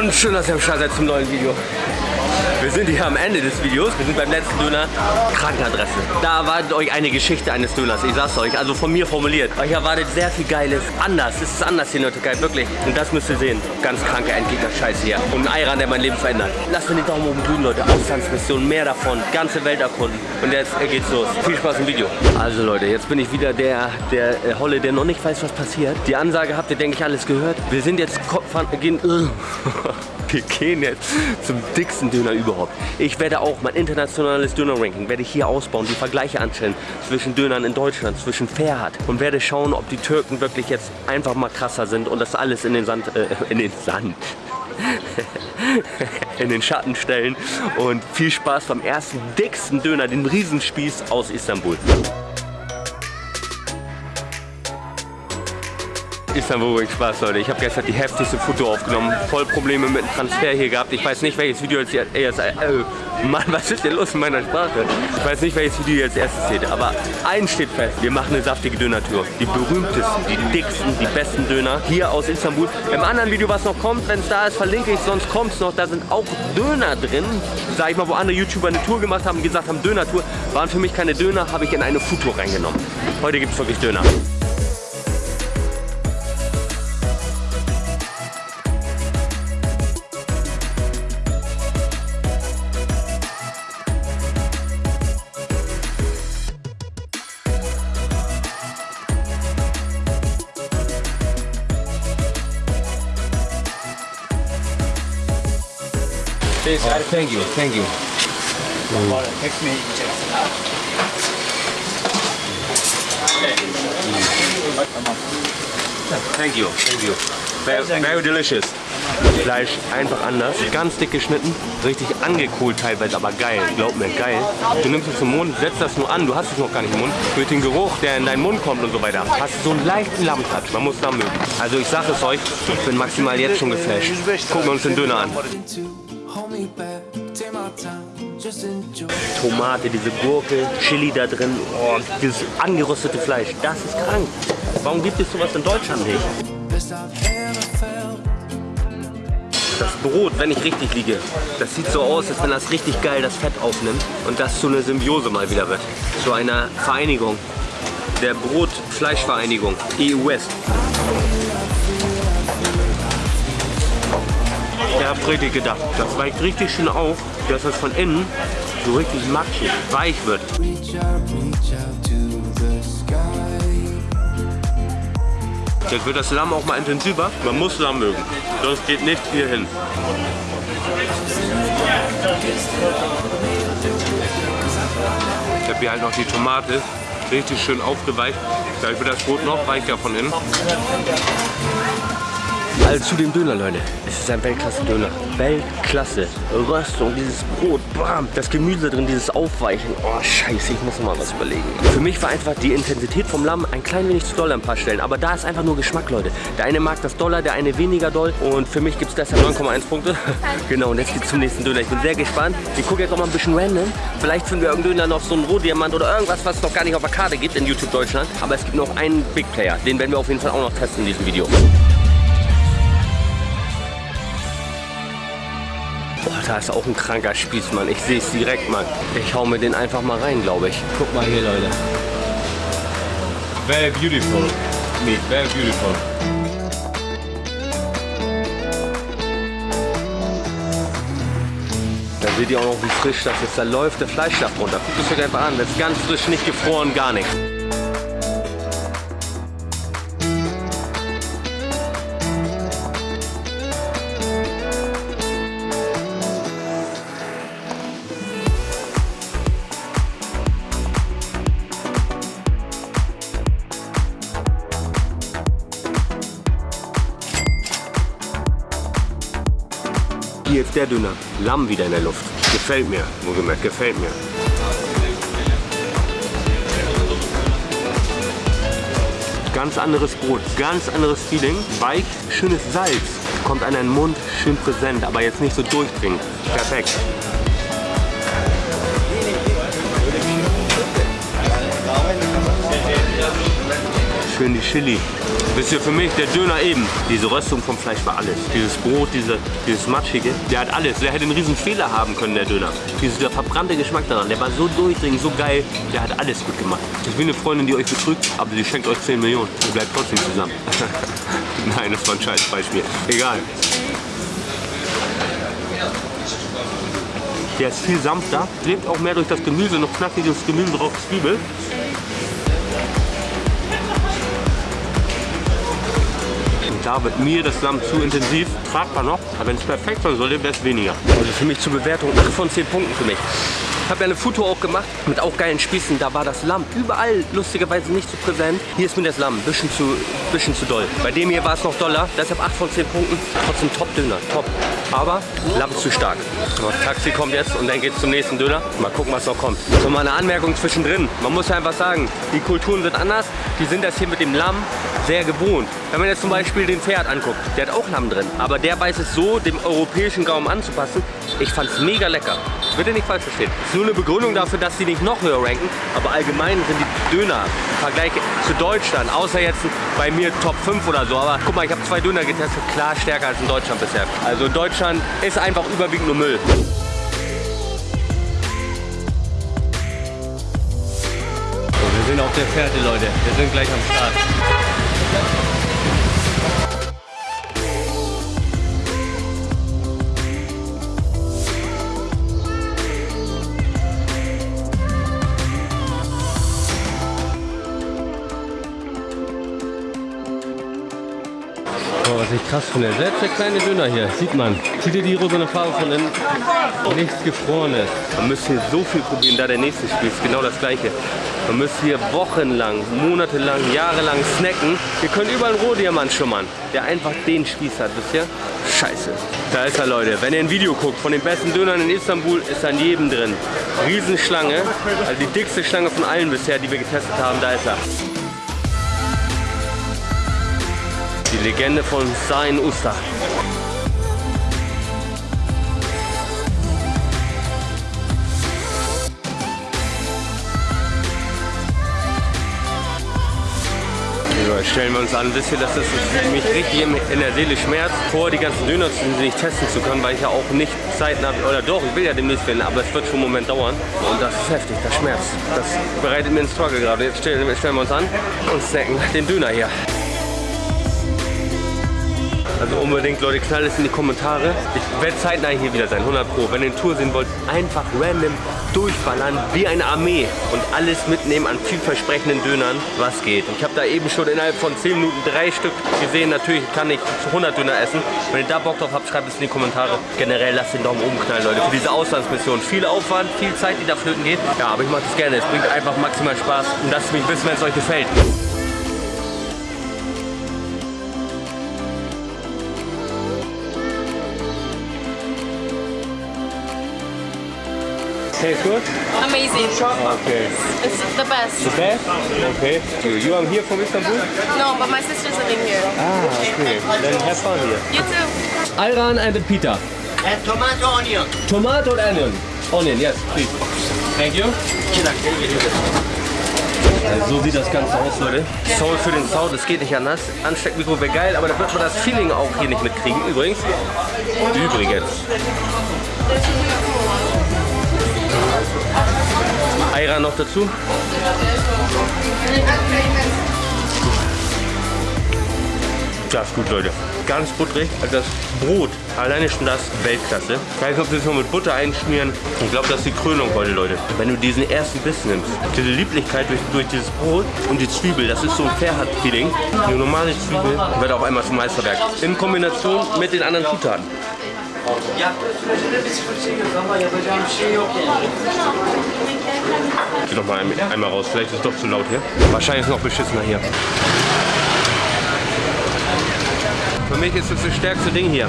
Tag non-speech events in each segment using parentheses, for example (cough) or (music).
Und schön, dass ihr am Start seid zum neuen Video. Wir sind hier am Ende des Videos. Wir sind beim letzten Döner. Krankenadresse. Da erwartet euch eine Geschichte eines Döners. Ich sag's euch, also von mir formuliert. Euch erwartet sehr viel Geiles. Anders. Es ist anders hier in der Türkei, wirklich. Und das müsst ihr sehen. Ganz kranke Endgegner-Scheiße hier. Und ein Ayran, der mein Leben verändert. Lasst mir den Daumen oben grün, Leute. Auslandsmission, mehr davon. Ganze Welt erkunden. Und jetzt geht's los. Viel Spaß im Video. Also Leute, jetzt bin ich wieder der, der äh, Holle, der noch nicht weiß, was passiert. Die Ansage habt ihr, denke ich, alles gehört. Wir sind jetzt... Gehen, (laughs) wir gehen jetzt zum dicksten Döner überhaupt. Ich werde auch mein internationales Döner-Ranking werde ich hier ausbauen, die Vergleiche anstellen zwischen Dönern in Deutschland, zwischen Ferhat und werde schauen, ob die Türken wirklich jetzt einfach mal krasser sind und das alles in den Sand, äh, in den Sand, (laughs) in den Schatten stellen und viel Spaß beim ersten dicksten Döner, den Riesenspieß aus Istanbul. Istanbul bringt Spaß, Leute. Ich habe gestern die heftigste Foto aufgenommen. Voll Probleme mit dem Transfer hier gehabt. Ich weiß nicht, welches Video jetzt... jetzt äh, Mann, was ist denn los in meiner Sprache? Ich weiß nicht, welches Video jetzt erstes seht. Aber eins steht fest. Wir machen eine saftige Dönertour. Die berühmtesten, die dicksten, die besten Döner hier aus Istanbul. Im anderen Video, was noch kommt, wenn es da ist, verlinke ich. Sonst kommt es noch. Da sind auch Döner drin. Sag ich mal, wo andere YouTuber eine Tour gemacht haben und gesagt haben, Dönertour. Waren für mich keine Döner, habe ich in eine Foodtour reingenommen. Heute gibt es wirklich Döner. Please, oh, thank you, thank you. Mm. Thank you, thank you. Very, very delicious. Fleisch einfach anders, ganz dick geschnitten, richtig angekohlt teilweise, aber geil, glaub mir, geil. Du nimmst es im Mund, setzt das nur an, du hast es noch gar nicht im Mund. Durch den Geruch, der in deinen Mund kommt und so weiter, hast du so einen leichten Lammtouch, man muss da mögen. Also ich sag es euch, ich bin maximal jetzt schon geflasht. Gucken wir uns den Döner an. Tomate, diese Gurke, Chili da drin, oh, dieses angeröstete Fleisch, das ist krank. Warum gibt es sowas in Deutschland nicht? Das Brot, wenn ich richtig liege, das sieht so aus, als wenn das richtig geil das Fett aufnimmt und das zu einer Symbiose mal wieder wird. Zu einer Vereinigung, der Brot-Fleisch-Vereinigung, EU-West. Ihr richtig gedacht. Das weicht richtig schön auf, dass es von innen so richtig matschig, weich wird. Jetzt wird das Lamm auch mal intensiver. Man muss Lamm mögen, sonst geht nichts hier hin. Ich habe hier halt noch die Tomate richtig schön aufgeweicht. Gleich wird das Brot noch weicher von innen. Also zu dem Döner, Leute. Es ist ein Weltklasse-Döner. Weltklasse. Röstung, dieses Brot, bam. Das Gemüse drin, dieses Aufweichen. Oh, scheiße, ich muss mal was überlegen. Für mich war einfach die Intensität vom Lamm ein klein wenig zu doll an ein paar Stellen. Aber da ist einfach nur Geschmack, Leute. Der eine mag das doller, der eine weniger doll. Und für mich gibt es deshalb 9,1 Punkte. (laughs) genau, und jetzt geht's zum nächsten Döner. Ich bin sehr gespannt. Ich gucke jetzt auch mal ein bisschen random. Vielleicht finden wir irgendeinen Döner noch so einen Rohdiamant oder irgendwas, was es noch gar nicht auf der Karte gibt in YouTube Deutschland. Aber es gibt noch einen Big Player. Den werden wir auf jeden Fall auch noch testen in diesem Video. Da ist auch ein kranker Spieß, Mann. Ich sehe es direkt, Mann. Ich hau mir den einfach mal rein, glaube ich. Guck mal hier, Leute. Very beautiful. Meat, very beautiful. Dann seht ihr auch noch, wie frisch das ist. Da läuft der Fleischsaft runter. Guckt es euch einfach an. Das ist ganz frisch, nicht gefroren, gar nichts. Hier ist der Döner. Lamm wieder in der Luft. Gefällt mir, wohlgemerkt, gefällt mir. Ganz anderes Brot, ganz anderes Feeling. Weich, schönes Salz. Kommt an den Mund, schön präsent, aber jetzt nicht so durchdringend. Perfekt. Schön die Chili. Wisst ihr, für mich der Döner eben. Diese Röstung vom Fleisch war alles. Dieses Brot, diese, dieses Matschige, der hat alles. Der hätte einen riesen Fehler haben können, der Döner. Dieser verbrannte Geschmack daran, der war so durchdringend, so geil. Der hat alles gut gemacht. Ist wie eine Freundin, die euch betrügt, aber sie schenkt euch 10 Millionen. Ihr bleibt trotzdem zusammen. (laughs) Nein, das war ein scheiß Beispiel. Egal. Der ist viel sanfter, lebt auch mehr durch das Gemüse, noch knackiges Gemüse drauf, Zwiebel. Da wird mir das Lamm zu intensiv, tragbar noch, aber wenn es perfekt sein sollte, wäre es weniger. Also für mich zur Bewertung 8 von 10 Punkten für mich. Ich habe ja eine Foto auch gemacht mit auch geilen Spießen. Da war das Lamm überall lustigerweise nicht so präsent. Hier ist mir das Lamm ein bisschen zu, bisschen zu doll. Bei dem hier war es noch doller. Deshalb 8 von 10 Punkten. Trotzdem Top-Döner. Top. Aber Lamm zu stark. So, Taxi kommt jetzt und dann geht es zum nächsten Döner. Mal gucken, was noch kommt. So mal eine Anmerkung zwischendrin. Man muss ja einfach sagen, die Kulturen sind anders. Die sind das hier mit dem Lamm sehr gewohnt. Wenn man jetzt zum Beispiel den Pferd anguckt, der hat auch Lamm drin. Aber der weiß es so, dem europäischen Gaumen anzupassen. Ich fand es mega lecker. Bitte nicht falsch verstehen. Das ist nur eine Begründung dafür, dass sie nicht noch höher ranken. Aber allgemein sind die Döner im Vergleich zu Deutschland, außer jetzt bei mir Top 5 oder so. Aber guck mal, ich habe zwei Döner getestet, klar stärker als in Deutschland bisher. Also Deutschland ist einfach überwiegend nur Müll. Wir sind auf der Fährte, Leute. Wir sind gleich am Start. Was ich krass finde, selbst der kleine Döner hier, sieht man. Sieht ihr die rosane Farbe von innen? Nichts Gefrorenes. Man müsste hier so viel probieren, da der nächste Spiel ist genau das gleiche. Man müsste hier wochenlang, monatelang, jahrelang snacken. Ihr könnt überall einen Rohdiamant schummern, der einfach den Spieß hat, wisst ihr? Scheiße. Da ist er, Leute. Wenn ihr ein Video guckt von den besten Dönern in Istanbul, ist an jedem drin. Riesenschlange, also die dickste Schlange von allen bisher, die wir getestet haben, da ist er. Die Legende von Sain Usta. Stellen wir uns an, wisst ihr, dass das mich richtig in der Seele schmerzt, vor die ganzen Döner zu nicht testen zu können, weil ich ja auch nicht zeitnah, oder doch, ich will ja demnächst werden, aber es wird schon einen Moment dauern. Und das ist heftig, das schmerzt. Das bereitet mir einen Struggle gerade. Jetzt stellen, stellen wir uns an und snacken den Döner hier. Also unbedingt, Leute, knallt es in die Kommentare. Ich werde zeitnah hier wieder sein, 100 Pro. Wenn ihr eine Tour sehen wollt, einfach random durchballern, wie eine Armee. Und alles mitnehmen an vielversprechenden Dönern, was geht. Ich habe da eben schon innerhalb von 10 Minuten drei Stück gesehen. Natürlich kann ich 100 Döner essen. Wenn ihr da Bock drauf habt, schreibt es in die Kommentare. Generell lasst den Daumen oben knallen, Leute, für diese Auslandsmission. Viel Aufwand, viel Zeit, die da flöten geht. Ja, aber ich mache das gerne. Es bringt einfach maximal Spaß. Und lasst mich wissen, wenn es euch gefällt. Tastes good? Amazing. Okay. It's the best. The best? Okay. You, are here from Istanbul? No, but my sister's living here. Ah, okay. Then have fun here. You too. Ayran and a pita. And tomato onion. Tomato and onion. Onion, yes, please. Thank you. Also so sieht das Ganze aus, Leute. Soul für den Sound, das geht nicht anders. Ansteckmikro wäre geil, aber da wird man das Feeling auch hier nicht mitkriegen. Übrigens. Übrigens. Ayran noch dazu. Ja, ist gut, Leute. Ganz butterig. Also das Brot, alleine schon das Weltklasse. Ich weiß nicht, ob wir es noch mit Butter einschmieren. Ich glaube, das ist die Krönung heute, Leute. Wenn du diesen ersten Biss nimmst, diese Lieblichkeit durch, durch dieses Brot und die Zwiebel, das ist so ein Fairhand-Feeling. Die normale Zwiebel wird auf einmal zum Meisterwerk. In Kombination mit den anderen Zutaten. Geh doch mal ein- einmal raus, vielleicht ist es doch zu laut hier. Wahrscheinlich ist es noch beschissener hier. Für mich ist es das stärkste Ding hier.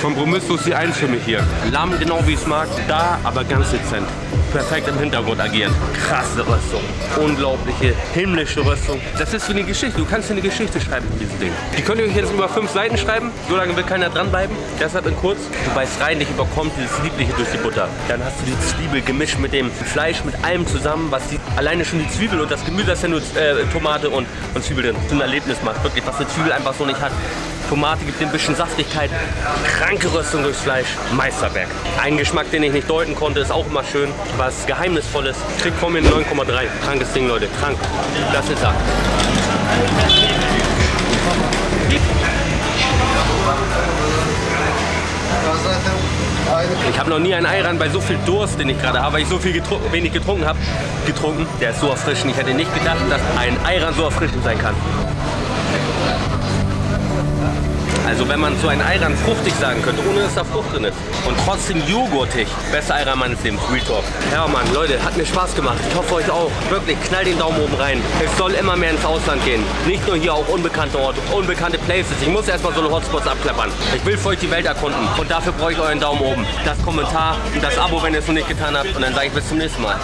Kompromisslos die Eins für mich hier. Lamm genau wie ich es mag, da aber ganz dezent. Perfekt im Hintergrund agieren. Krasse Rüstung. Unglaubliche, himmlische Rüstung. Das ist wie eine Geschichte. Du kannst eine Geschichte schreiben mit diesem Ding. Die könnt ihr euch jetzt über fünf Seiten schreiben. So lange wird keiner dranbleiben. Deshalb in kurz. Du beißt rein, dich überkommt dieses Liebliche durch die Butter. Dann hast du die Zwiebel gemischt mit dem Fleisch, mit allem zusammen, was die, alleine schon die Zwiebel und das Gemüse, das ist ja nur äh, Tomate und, und Zwiebel drin, so ein Erlebnis macht. Wirklich, was eine Zwiebel einfach so nicht hat. Tomate gibt ein bisschen Saftigkeit, kranke Röstung durchs Fleisch, Meisterwerk. Ein Geschmack, den ich nicht deuten konnte, ist auch immer schön. Was Geheimnisvolles. Kriegt von mir 9,3. Krankes Ding, Leute. Krank. Das ist er. Ich habe noch nie einen Ayran bei so viel Durst, den ich gerade habe, weil ich so viel getru wenig getrunken habe, getrunken. Der ist so erfrischend. Ich hätte nicht gedacht, dass ein Ayran so erfrischend sein kann. Also wenn man so einen Ayran fruchtig sagen könnte, ohne dass da Frucht drin ist. Und trotzdem joghurtig. Beste Ayran meines Lebens, Real Talk. Ja Mann, Leute, hat mir Spaß gemacht. Ich hoffe euch auch. Wirklich, knall den Daumen oben rein. Es soll immer mehr ins Ausland gehen. Nicht nur hier auch unbekannte Orte, unbekannte Places. Ich muss erstmal so eine Hotspots abklappern. Ich will für euch die Welt erkunden. Und dafür brauche ich euren Daumen oben. Das Kommentar und das Abo, wenn ihr es noch nicht getan habt. Und dann sage ich bis zum nächsten Mal.